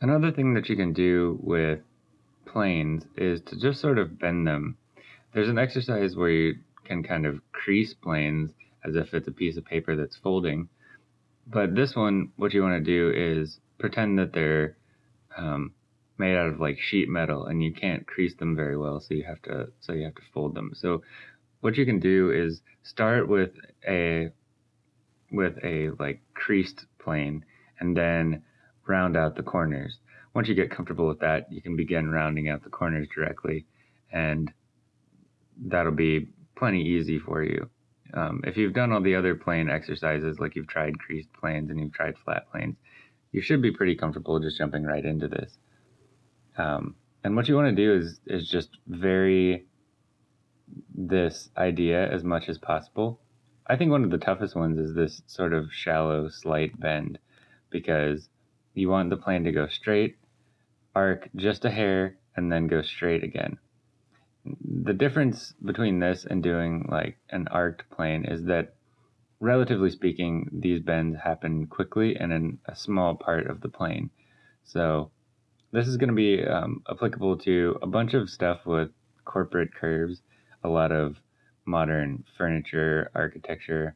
Another thing that you can do with planes is to just sort of bend them. There's an exercise where you can kind of crease planes as if it's a piece of paper that's folding. But this one, what you want to do is pretend that they're um, made out of like sheet metal and you can't crease them very well, so you have to so you have to fold them. So what you can do is start with a with a like creased plane and then round out the corners. Once you get comfortable with that, you can begin rounding out the corners directly and that'll be plenty easy for you. Um, if you've done all the other plane exercises, like you've tried creased planes and you've tried flat planes, you should be pretty comfortable just jumping right into this. Um, and what you want to do is is just vary this idea as much as possible. I think one of the toughest ones is this sort of shallow, slight bend, because you want the plane to go straight, arc just a hair, and then go straight again. The difference between this and doing like an arced plane is that, relatively speaking, these bends happen quickly and in a small part of the plane. So this is going to be um, applicable to a bunch of stuff with corporate curves, a lot of modern furniture, architecture,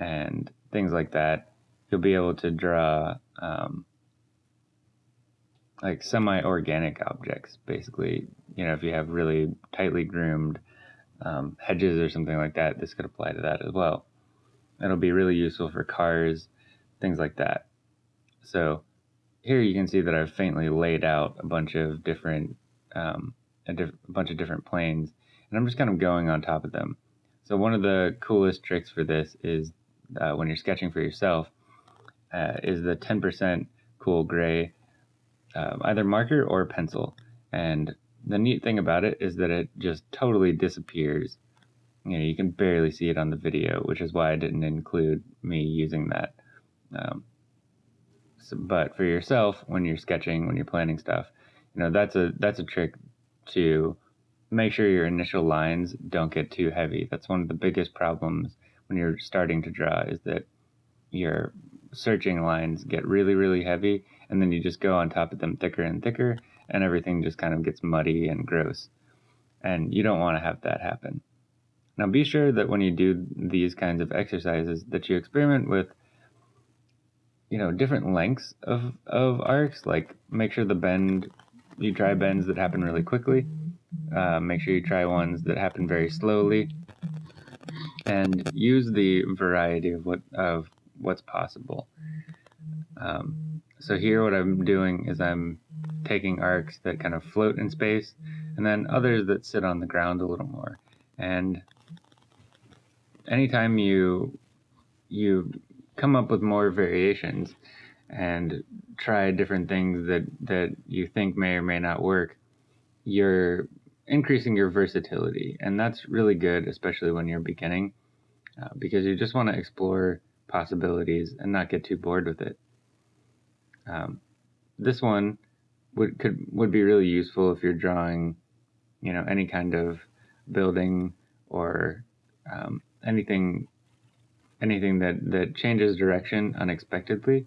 and things like that. You'll be able to draw um, like semi-organic objects, basically. You know, if you have really tightly groomed um, hedges or something like that, this could apply to that as well. It'll be really useful for cars, things like that. So here you can see that I've faintly laid out a bunch of different, um, a, diff- a bunch of different planes, and I'm just kind of going on top of them. So one of the coolest tricks for this is uh, when you're sketching for yourself, uh, is the 10% cool gray, um, either marker or pencil. And the neat thing about it is that it just totally disappears. You know, you can barely see it on the video, which is why I didn't include me using that. Um, so, but for yourself, when you're sketching, when you're planning stuff, you know that's a that's a trick to make sure your initial lines don't get too heavy. That's one of the biggest problems when you're starting to draw is that your searching lines get really really heavy, and then you just go on top of them thicker and thicker, and everything just kind of gets muddy and gross. And you don't want to have that happen. Now be sure that when you do these kinds of exercises that you experiment with you know different lengths of of arcs. Like make sure the bend you try bends that happen really quickly. Uh, make sure you try ones that happen very slowly, and use the variety of what of what's possible. Um, so here, what I'm doing is I'm taking arcs that kind of float in space, and then others that sit on the ground a little more. And anytime you you come up with more variations and try different things that that you think may or may not work you're increasing your versatility and that's really good especially when you're beginning uh, because you just want to explore possibilities and not get too bored with it um, this one would could would be really useful if you're drawing you know any kind of building or um, anything anything that that changes direction unexpectedly.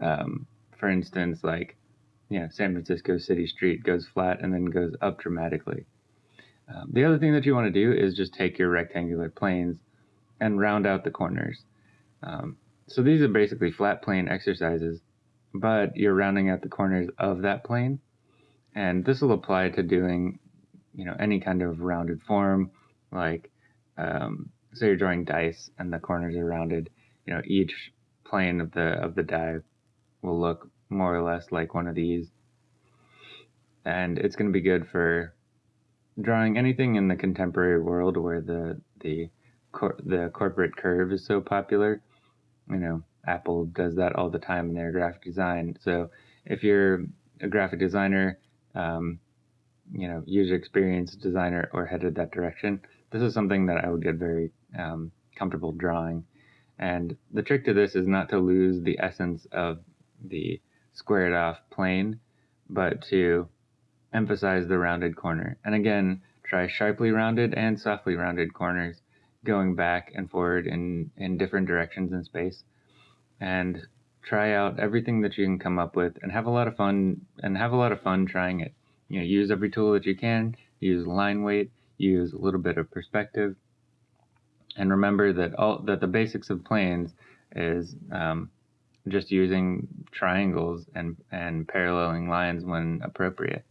Um, for instance, like you know, San Francisco City Street goes flat and then goes up dramatically. Um, the other thing that you want to do is just take your rectangular planes and round out the corners. Um, so these are basically flat plane exercises, but you're rounding out the corners of that plane. And this will apply to doing, you know, any kind of rounded form, like um, so you're drawing dice and the corners are rounded, you know, each plane of the of the die will look more or less like one of these. And it's going to be good for drawing anything in the contemporary world where the the cor- the corporate curve is so popular. You know, Apple does that all the time in their graphic design. So if you're a graphic designer, um, you know, user experience designer, or headed that direction, this is something that I would get very um, comfortable drawing. And the trick to this is not to lose the essence of the squared off plane, but to emphasize the rounded corner. And again, try sharply rounded and softly rounded corners going back and forward in, in different directions in space. And try out everything that you can come up with and have a lot of fun and have a lot of fun trying it. You know, use every tool that you can, use line weight, use a little bit of perspective, and remember that all that the basics of planes is um, just using triangles and and paralleling lines when appropriate.